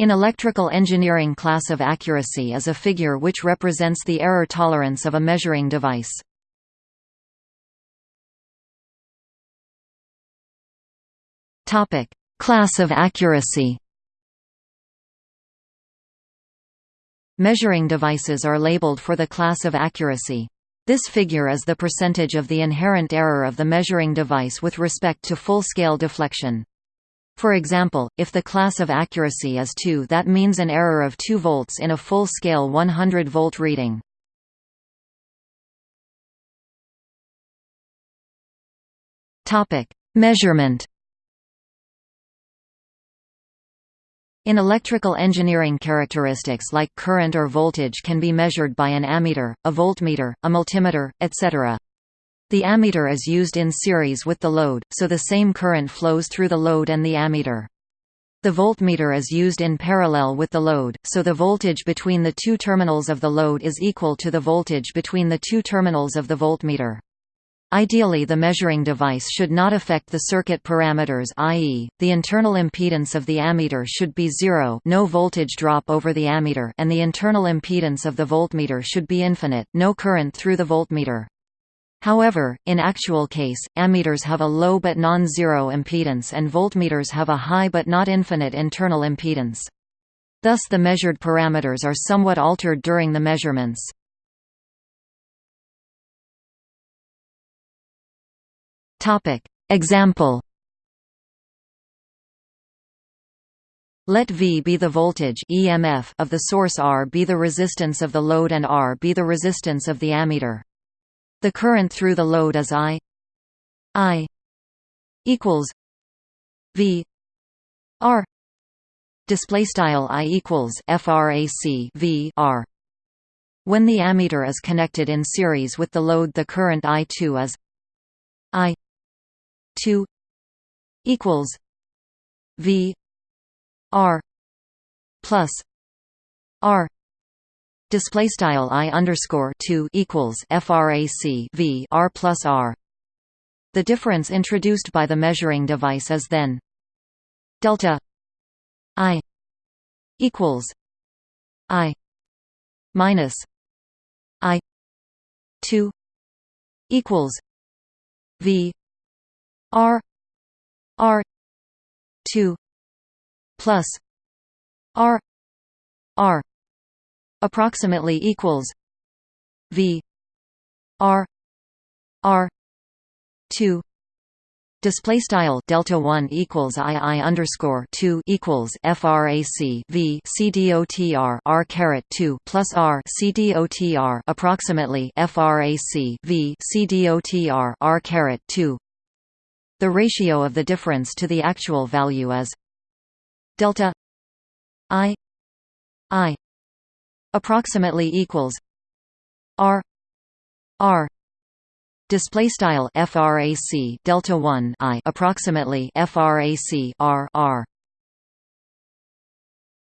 In electrical engineering class of accuracy is a figure which represents the error tolerance of a measuring device. Class of accuracy. Measuring devices are labeled for the class of accuracy. This figure is the percentage of the inherent error of the measuring device with respect to full-scale deflection. For example, if the class of accuracy is 2 that means an error of 2 volts in a full-scale 100-volt reading. Measurement In electrical engineering characteristics like current or voltage can be measured by an ammeter, a voltmeter, a multimeter, etc. The ammeter is used in series with the load, so the same current flows through the load and the ammeter. The voltmeter is used in parallel with the load, so the voltage between the two terminals of the load is equal to the voltage between the two terminals of the voltmeter. Ideally the measuring device should not affect the circuit parameters i.e., the internal impedance of the ammeter should be zero no voltage drop over the ammeter and the internal impedance of the voltmeter should be infinite no current through the voltmeter. However, in actual case, ammeters have a low but non-zero impedance and voltmeters have a high but not infinite internal impedance. Thus the measured parameters are somewhat altered during the measurements. Example Let V be the voltage EMF of the source R be the resistance of the load and R be the resistance of the ammeter. The current through the load is I I equals V R. Display style I equals frac V R. When the ammeter is connected in series with the load the current I2 is I 2 equals V R plus R display style i underscore 2 equals frac v r plus r. The difference introduced by the measuring device is then delta i equals i minus i 2 equals v r r 2 plus r r approximately equals V R R two Display style delta one equals I I underscore two equals FRAC V C D O T R R caret two plus R C D O T R approximately FRAC V C D O T R R caret two. The ratio of the difference to the actual value is delta I I approximately equals r r display style frac delta 1 i approximately frac r r